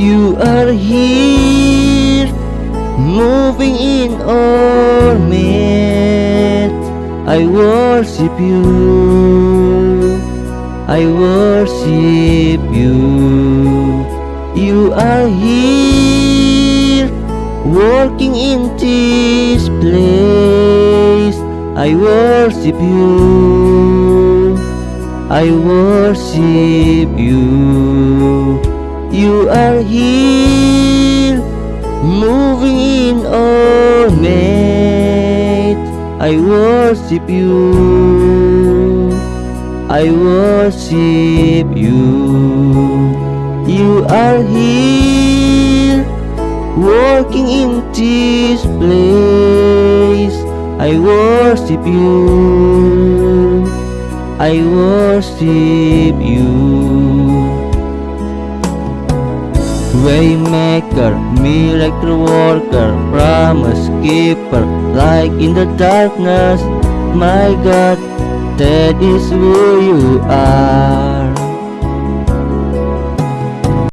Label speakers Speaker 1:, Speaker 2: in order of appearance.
Speaker 1: You are here, moving in our midst. I worship you, I worship you. You are here, working in this place. I worship you, I worship you. You are here, moving in our midst. I worship you, I worship you. You are here, working in this place. I worship you, I worship you. Waymaker, miracle worker, promise keeper, light in the darkness. My God, that is who you are.